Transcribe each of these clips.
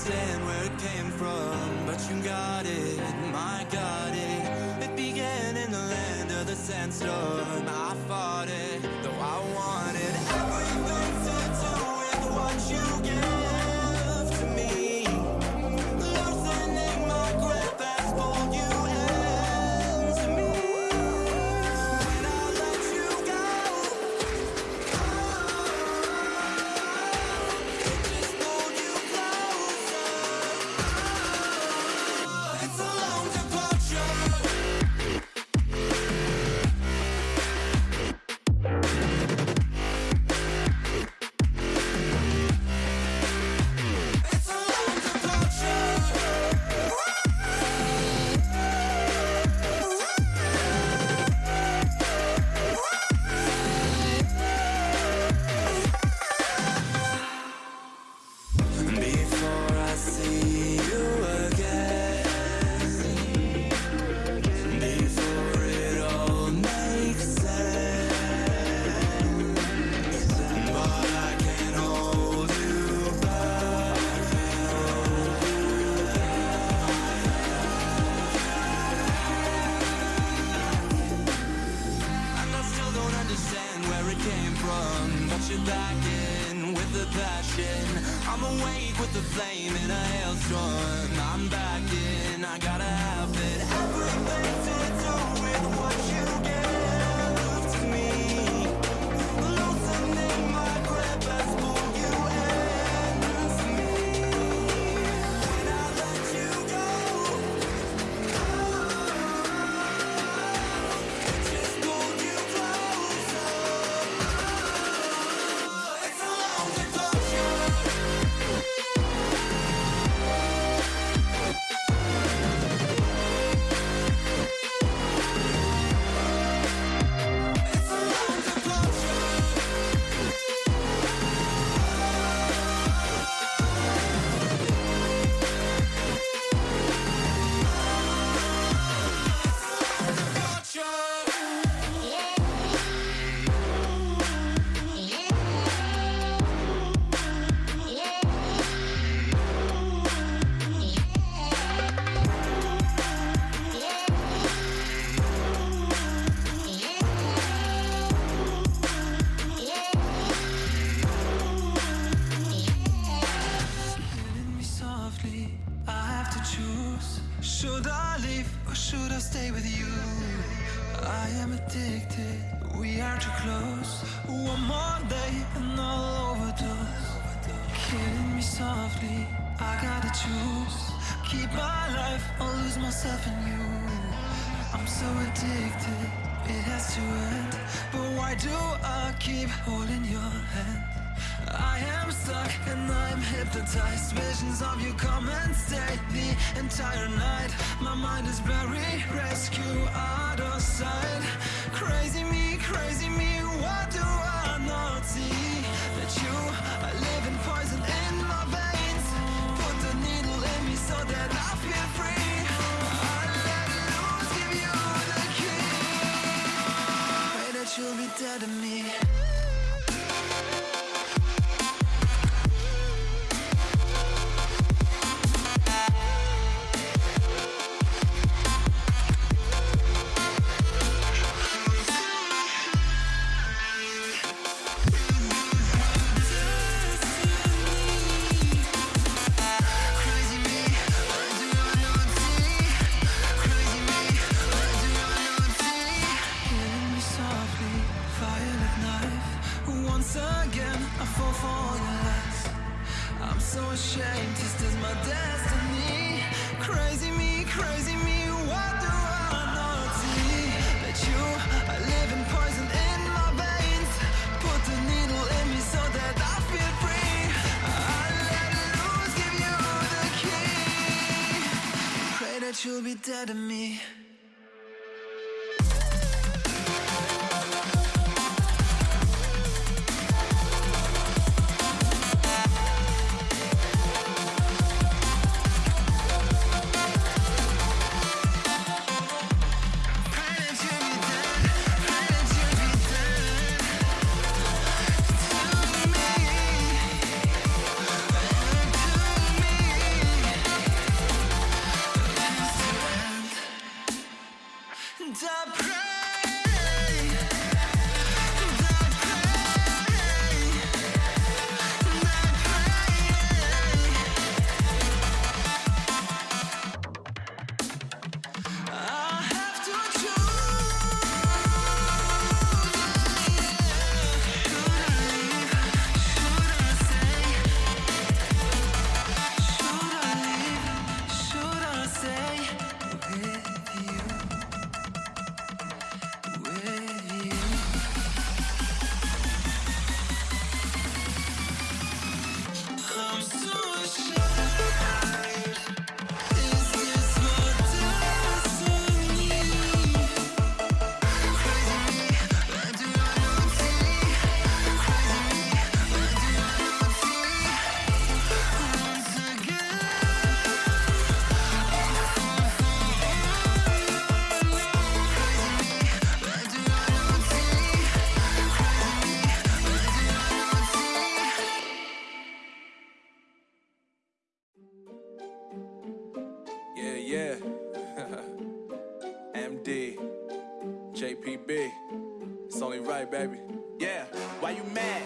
understand where it came from, but you got it, my got it. It began in the land of the sandstorm. It's a long departure. Addicted. We are too close. One more day and I'll overdose. Killing me softly. I gotta choose. Keep my life or lose myself in you. I'm so addicted. It has to end. But why do I keep holding your hand? I am stuck and I'm hypnotized Visions of you come and stay the entire night My mind is buried, rescue out of sight Crazy me, crazy me, what Once again, I fall for your lies. I'm so ashamed, this is my destiny. Crazy me, crazy me, what do I not see? That you are living poison in my veins. Put the needle in me so that I feel free. I let loose, give you the key. Pray that you'll be dead to me. JPB. It's only right, baby. Yeah, why you mad?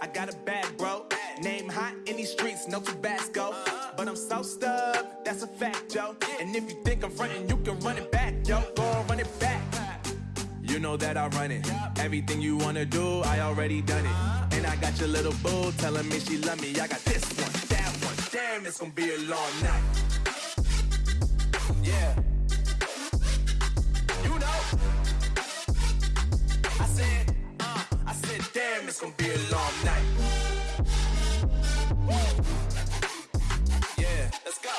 I got a bad bro. Name hot in these streets, no Tabasco. But I'm so stubbed, that's a fact, yo. And if you think I'm frontin', you can run it back, yo. Go and run it back. You know that I run it. Everything you wanna do, I already done it. And I got your little boo telling me she love me. I got this one, that one. Damn, it's gonna be a long night. Yeah. Damn, it's gonna be a long night. Yeah, let's go.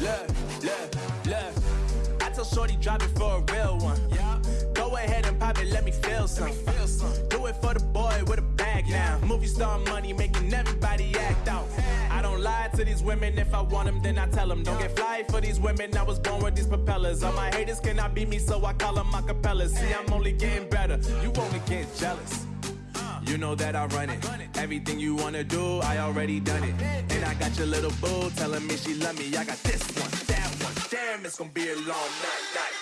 Look, look, look. I tell Shorty drop it for a real one. Yeah. Go ahead and pop it, let me feel some. Feel some. Do it for the boy with a bag now. Movie star money making everybody act out. Don't lie to these women. If I want them, then I tell them. Don't get fly for these women. I was born with these propellers. All my haters cannot beat me, so I call them acapellas. See, I'm only getting better. You only get jealous. You know that I run it. Everything you wanna do, I already done it. And I got your little boo telling me she love me. I got this one, that one. Damn, it's gonna be a long night, night.